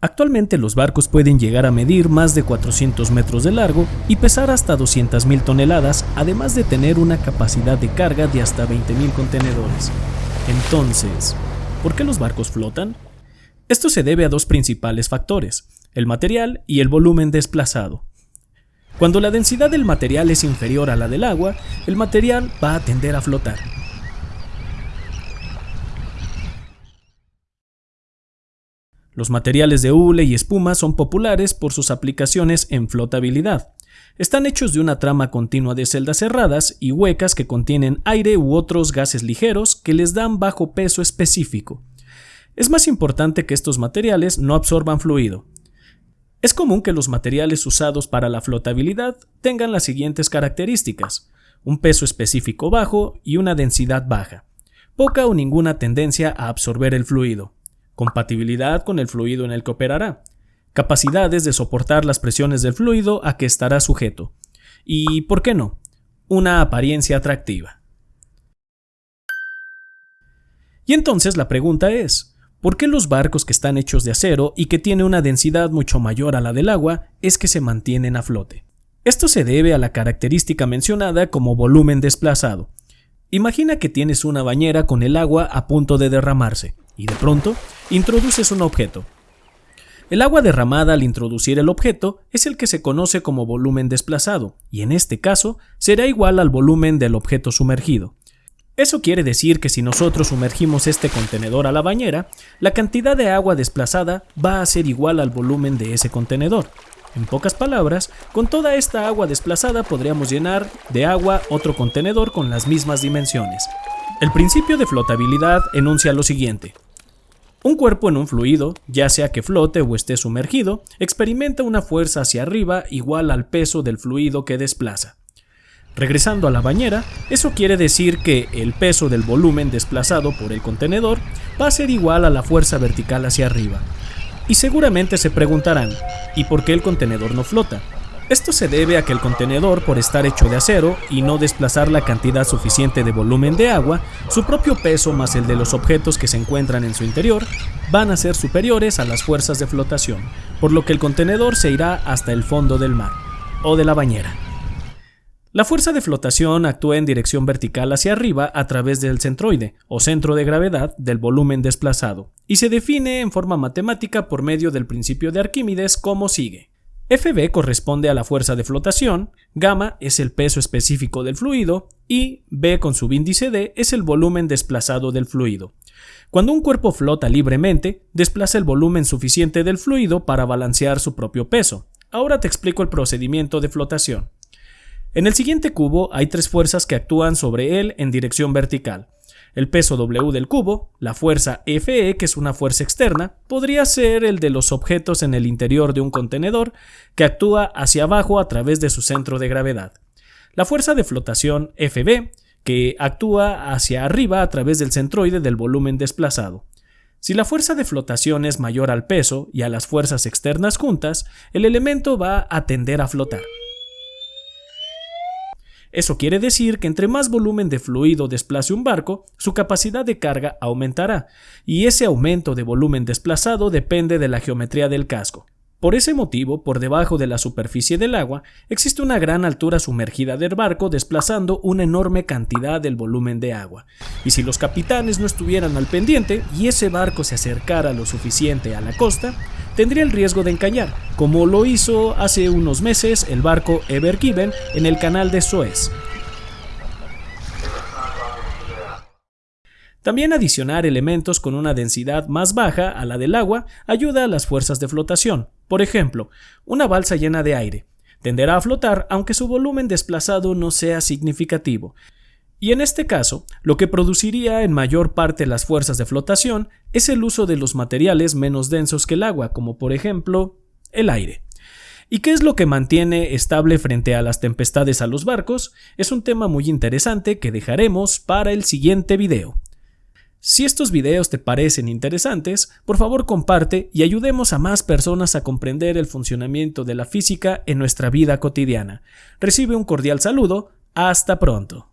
Actualmente los barcos pueden llegar a medir más de 400 metros de largo y pesar hasta 200.000 toneladas, además de tener una capacidad de carga de hasta 20.000 contenedores. Entonces, ¿por qué los barcos flotan? Esto se debe a dos principales factores, el material y el volumen desplazado. Cuando la densidad del material es inferior a la del agua, el material va a tender a flotar. Los materiales de hule y espuma son populares por sus aplicaciones en flotabilidad. Están hechos de una trama continua de celdas cerradas y huecas que contienen aire u otros gases ligeros que les dan bajo peso específico. Es más importante que estos materiales no absorban fluido. Es común que los materiales usados para la flotabilidad tengan las siguientes características, un peso específico bajo y una densidad baja, poca o ninguna tendencia a absorber el fluido compatibilidad con el fluido en el que operará, capacidades de soportar las presiones del fluido a que estará sujeto, y, ¿por qué no?, una apariencia atractiva. Y entonces la pregunta es, ¿por qué los barcos que están hechos de acero y que tienen una densidad mucho mayor a la del agua es que se mantienen a flote? Esto se debe a la característica mencionada como volumen desplazado. Imagina que tienes una bañera con el agua a punto de derramarse, y de pronto introduces un objeto. El agua derramada al introducir el objeto es el que se conoce como volumen desplazado, y en este caso será igual al volumen del objeto sumergido. Eso quiere decir que si nosotros sumergimos este contenedor a la bañera, la cantidad de agua desplazada va a ser igual al volumen de ese contenedor. En pocas palabras, con toda esta agua desplazada podríamos llenar de agua otro contenedor con las mismas dimensiones. El principio de flotabilidad enuncia lo siguiente. Un cuerpo en un fluido, ya sea que flote o esté sumergido, experimenta una fuerza hacia arriba igual al peso del fluido que desplaza. Regresando a la bañera, eso quiere decir que el peso del volumen desplazado por el contenedor va a ser igual a la fuerza vertical hacia arriba. Y seguramente se preguntarán, ¿y por qué el contenedor no flota? Esto se debe a que el contenedor, por estar hecho de acero y no desplazar la cantidad suficiente de volumen de agua, su propio peso más el de los objetos que se encuentran en su interior van a ser superiores a las fuerzas de flotación, por lo que el contenedor se irá hasta el fondo del mar o de la bañera. La fuerza de flotación actúa en dirección vertical hacia arriba a través del centroide, o centro de gravedad, del volumen desplazado, y se define en forma matemática por medio del principio de Arquímedes como sigue. Fb corresponde a la fuerza de flotación, gamma es el peso específico del fluido y B con su índice D es el volumen desplazado del fluido. Cuando un cuerpo flota libremente, desplaza el volumen suficiente del fluido para balancear su propio peso. Ahora te explico el procedimiento de flotación. En el siguiente cubo hay tres fuerzas que actúan sobre él en dirección vertical. El peso W del cubo, la fuerza Fe, que es una fuerza externa, podría ser el de los objetos en el interior de un contenedor, que actúa hacia abajo a través de su centro de gravedad. La fuerza de flotación Fb, que actúa hacia arriba a través del centroide del volumen desplazado. Si la fuerza de flotación es mayor al peso y a las fuerzas externas juntas, el elemento va a tender a flotar. Eso quiere decir que entre más volumen de fluido desplace un barco, su capacidad de carga aumentará, y ese aumento de volumen desplazado depende de la geometría del casco. Por ese motivo, por debajo de la superficie del agua, existe una gran altura sumergida del barco desplazando una enorme cantidad del volumen de agua. Y si los capitanes no estuvieran al pendiente y ese barco se acercara lo suficiente a la costa, tendría el riesgo de encallar, como lo hizo hace unos meses el barco Ever Given en el canal de Suez. También adicionar elementos con una densidad más baja a la del agua ayuda a las fuerzas de flotación. Por ejemplo, una balsa llena de aire tenderá a flotar aunque su volumen desplazado no sea significativo, y en este caso, lo que produciría en mayor parte las fuerzas de flotación es el uso de los materiales menos densos que el agua, como por ejemplo el aire. ¿Y qué es lo que mantiene estable frente a las tempestades a los barcos? Es un tema muy interesante que dejaremos para el siguiente video. Si estos videos te parecen interesantes, por favor comparte y ayudemos a más personas a comprender el funcionamiento de la física en nuestra vida cotidiana. Recibe un cordial saludo, hasta pronto.